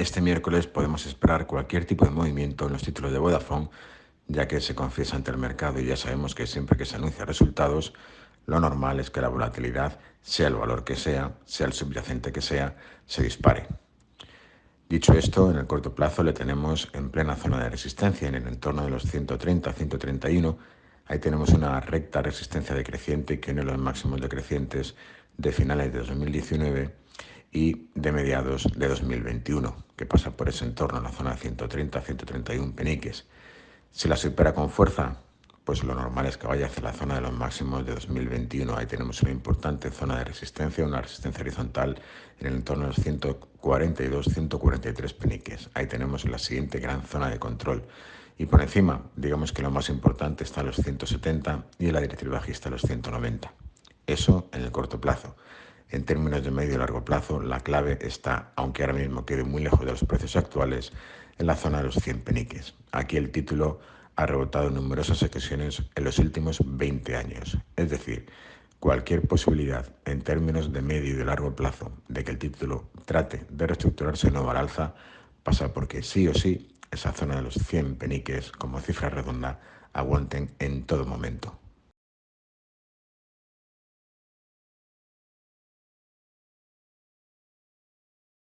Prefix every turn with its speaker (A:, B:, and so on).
A: Este miércoles podemos esperar cualquier tipo de movimiento en los títulos de Vodafone, ya que se confiesa ante el mercado y ya sabemos que siempre que se anuncian resultados, lo normal es que la volatilidad, sea el valor que sea, sea el subyacente que sea, se dispare. Dicho esto, en el corto plazo le tenemos en plena zona de resistencia, en el entorno de los 130-131. Ahí tenemos una recta resistencia decreciente que une los máximos decrecientes de finales de 2019 y de mediados de 2021, que pasa por ese entorno, en la zona de 130-131 peniques. Si la supera con fuerza, pues lo normal es que vaya hacia la zona de los máximos de 2021. Ahí tenemos una importante zona de resistencia, una resistencia horizontal en el entorno de los 142-143 peniques. Ahí tenemos la siguiente gran zona de control. Y por encima, digamos que lo más importante está a los 170 y en la directriz bajista los 190. Eso en el corto plazo. En términos de medio y largo plazo, la clave está, aunque ahora mismo quede muy lejos de los precios actuales, en la zona de los 100 peniques. Aquí el título ha rebotado en numerosas ocasiones en los últimos 20 años. Es decir, cualquier posibilidad en términos de medio y de largo plazo de que el título trate de reestructurarse no al alza pasa porque sí o sí esa zona de los 100 peniques como cifra redonda aguanten en todo momento.